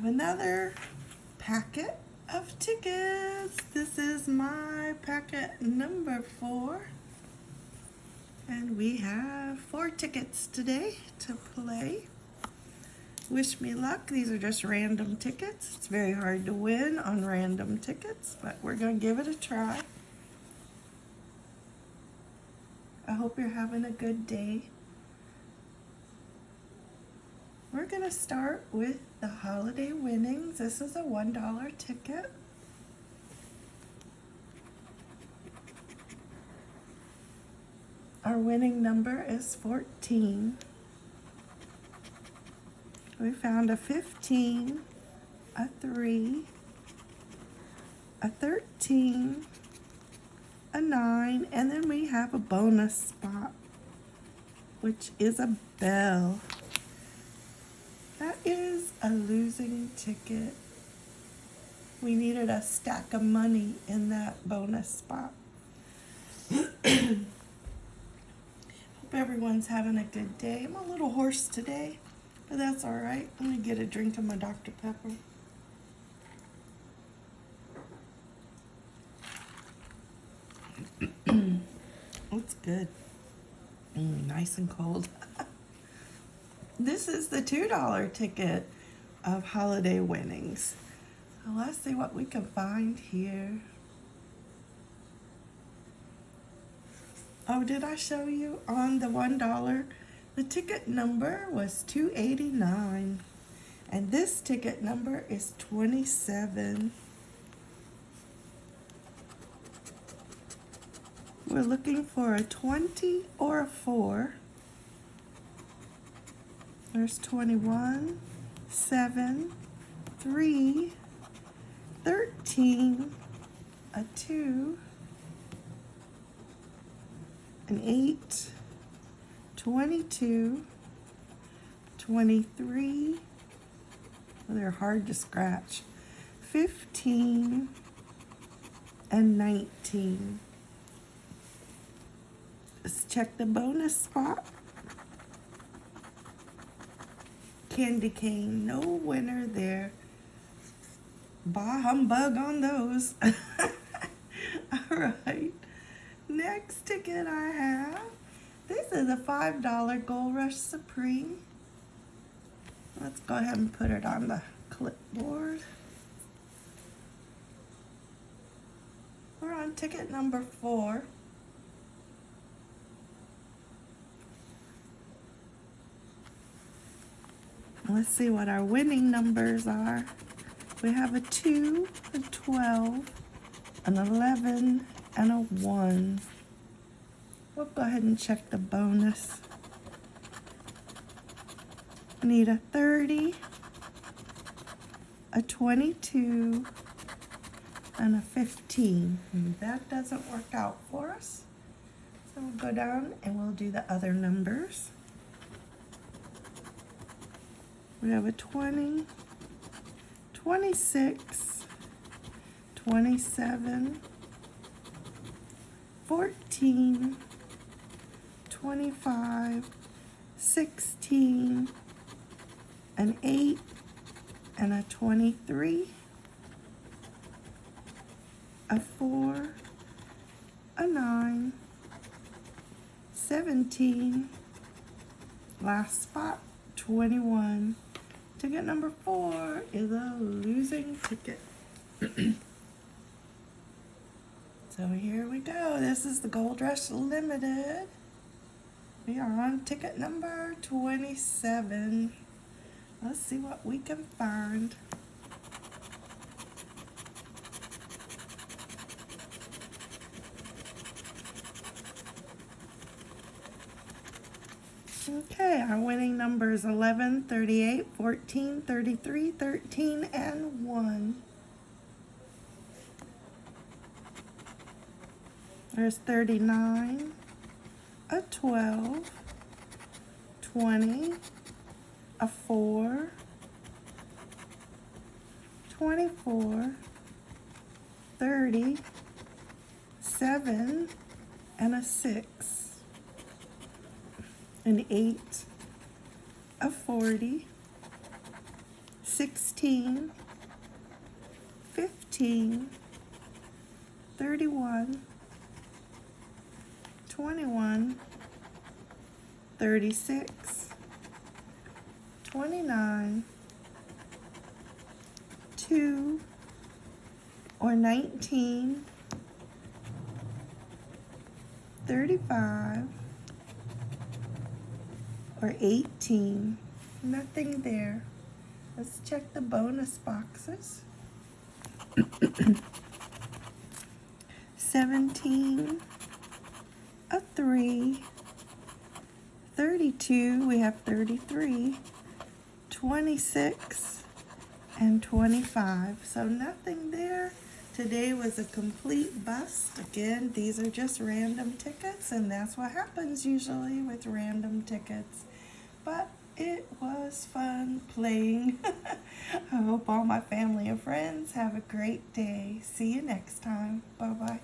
have another packet of tickets. This is my packet number four. And we have four tickets today to play. Wish me luck. These are just random tickets. It's very hard to win on random tickets, but we're going to give it a try. I hope you're having a good day. We're going to start with the holiday winnings. This is a $1 ticket. Our winning number is 14. We found a 15, a 3, a 13, a 9, and then we have a bonus spot, which is a bell. That is a losing ticket. We needed a stack of money in that bonus spot. Hope everyone's having a good day. I'm a little hoarse today, but that's all right. Let me get a drink of my Dr. Pepper. it's good. Mm, nice and cold. This is the $2 ticket of holiday winnings. So let's see what we can find here. Oh, did I show you on the $1? The ticket number was 289 and this ticket number is 27. We're looking for a 20 or a 4. There's 21, 7, 3, 13, a 2, an 8, 22, 23, well, they're hard to scratch, 15, and 19. Let's check the bonus spot. Candy cane. No winner there. Bah humbug on those. All right. Next ticket I have. This is a $5 Gold Rush Supreme. Let's go ahead and put it on the clipboard. We're on ticket number four. Let's see what our winning numbers are. We have a 2, a 12, an 11, and a 1. We'll go ahead and check the bonus. Need a 30, a 22, and a 15. And that doesn't work out for us. So we'll go down and we'll do the other numbers. We have a 20, 26, 27, 14, 25, 16, an 8, and a 23, a 4, a 9, 17, last spot, 21, Ticket number four is a losing ticket. so here we go. This is the Gold Rush Limited. We are on ticket number 27. Let's see what we can find. Okay, our winning numbers 11, 38, 14, 33, 13, and 1. There's 39, a 12, 20, a 4, 24, 30, 7, and a 6 an 8, a 40, 16, 15, 31, 21, 36, 29, 2, or 19, 35, or 18. Nothing there. Let's check the bonus boxes. 17, a 3, 32, we have 33, 26, and 25. So nothing there. Today was a complete bust. Again, these are just random tickets, and that's what happens usually with random tickets. But it was fun playing. I hope all my family and friends have a great day. See you next time. Bye bye.